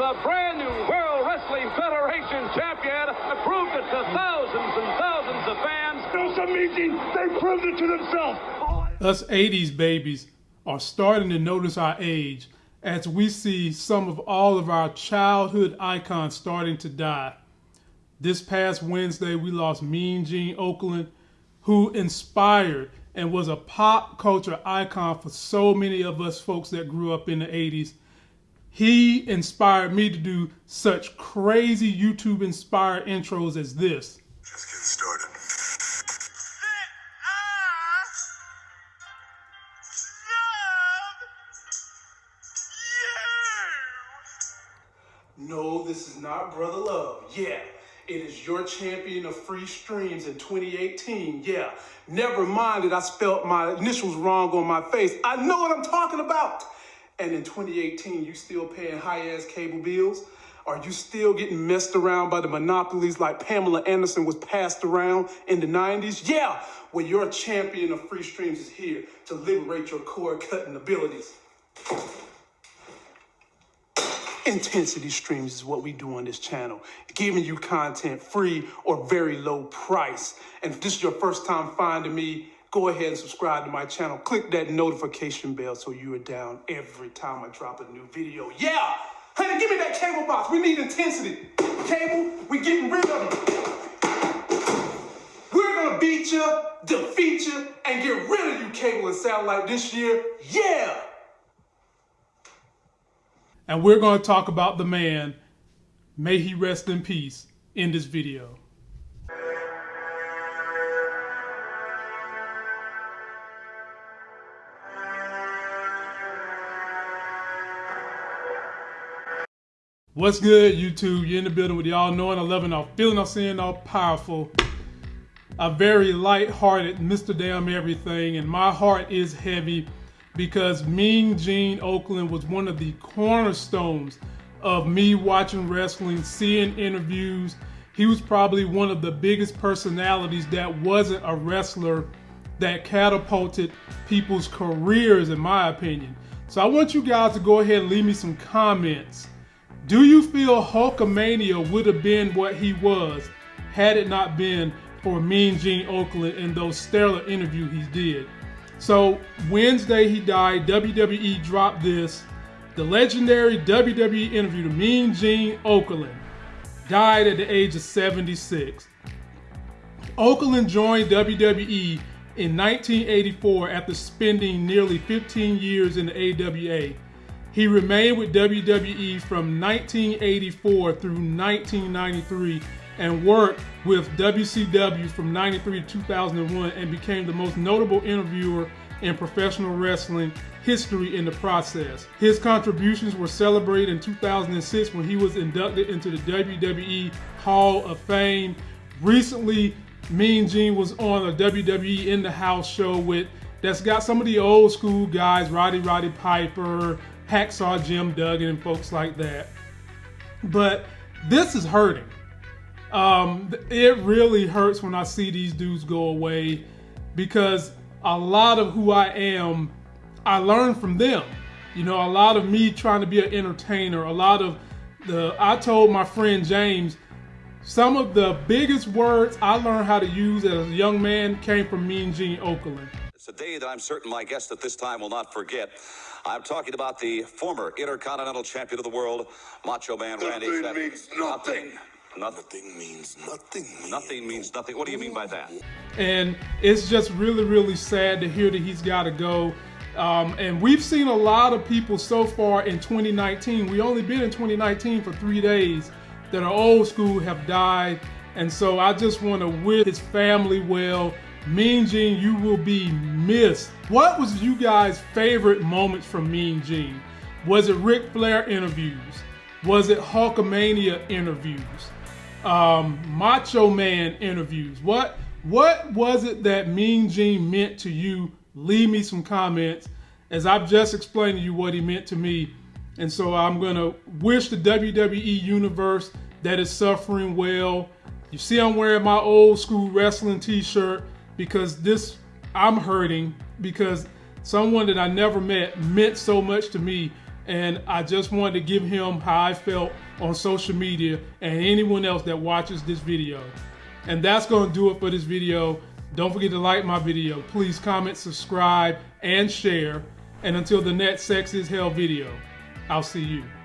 the brand new World Wrestling Federation champion, proved it to thousands and thousands of fans. It's amazing. They proved it to themselves. Us 80s babies are starting to notice our age as we see some of all of our childhood icons starting to die. This past Wednesday, we lost Mean Gene Okerlund, who inspired and was a pop culture icon for so many of us folks that grew up in the 80s. He inspired me to do such crazy YouTube inspired intros as this. Just getting started. No, this is not Brother Love. Yeah, it is your champion of free streams in 2018. Yeah, never mind that I spelled my initials wrong on my face. I know what I'm talking about. And in 2018, you still paying high-ass cable bills? Are you still getting messed around by the monopolies like Pamela Anderson was passed around in the 90s? Yeah, well, your champion of free streams is here to liberate your cord cutting abilities. Intensity streams is what we do on this channel, giving you content free or very low price. And if this is your first time finding me, go ahead and subscribe to my channel. Click that notification bell so you are down every time I drop a new video. Yeah! Honey, give me that cable box. We need intensity. Cable, we getting rid of it. We're gonna beat you, defeat you, and get rid of you, cable and satellite this year. Yeah! and we're to talk about the man, may he rest in peace, in this video. What's good, YouTube? You're in the building with y'all knowing, loving, all feeling, all seeing, all powerful. A very light-hearted Mr. Damn Everything, and my heart is heavy because Mean Gene Okerlund was one of the cornerstones of me watching wrestling, seeing interviews. He was probably one of the biggest personalities that wasn't a wrestler that catapulted people's careers, in my opinion. So I want you guys to go ahead and leave me some comments. Do you feel Hulkamania would have been what he was had it not been for Mean Gene Okerlund and those stellar interviews he did? So Wednesday he died. WWE dropped this. The legendary WWE interview to Mean Gene Okerlund died at the age of 76. Okerlund joined WWE in 1984 after spending nearly 15 years in the AWA. He remained with WWE from 1984 through 1993 and worked with WCW from 93 to 2001 and became the most notable interviewer in professional wrestling history in the process. His contributions were celebrated in 2006 when he was inducted into the WWE Hall of Fame. Recently, Mean Gene was on a WWE In the House show with that's got some of the old school guys, Rowdy Roddy Piper, Hacksaw Jim Duggan, and folks like that. But this is hurting. Um, it really hurts when I see these dudes go away because a lot of who I am, I learned from them. You know, a lot of me trying to be an entertainer, a lot of the, I told my friend James, some of the biggest words I learned how to use as a young man came from Mean Gene Okerlund. It's a day that I'm certain my guest at this time will not forget. I'm talking about the former Intercontinental Champion of the world, Macho Man Randy Nothing Savage. means nothing. Nothing. Nothing means nothing. Nothing means nothing. What do you mean by that? and it's just really really sad to hear that he's got to go um, and we've seen a lot of people so far in 2019 we only been in 2019 for three days that are old school have died and so i just want to wish his family well mean gene you will be missed what was you guys favorite moments from mean gene was it Ric Flair interviews was it hulkamania interviews um, macho man interviews what what was it that Mean Gene meant to you? Leave me some comments as I've just explained to you what he meant to me. And so I'm to wish the WWE universe that is suffering well. You see, I'm wearing my old school wrestling t shirt because this, I'm hurting because someone that I never met meant so much to me. And I just wanted to give him how I felt on social media and anyone else that watches this video. And that's going to do it for this video. Don't forget to like my video. Please comment, subscribe, and share. And until the next Sex is Hell video, I'll see you.